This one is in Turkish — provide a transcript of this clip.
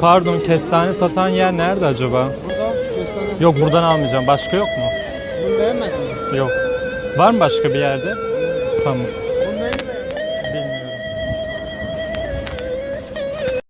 Pardon kestane satan yer nerede acaba? Burada kestane. Yok buradan almayacağım. Başka yok mu? Bunu beğenmedin mi? Yok. Var mı başka bir yerde? Tamam.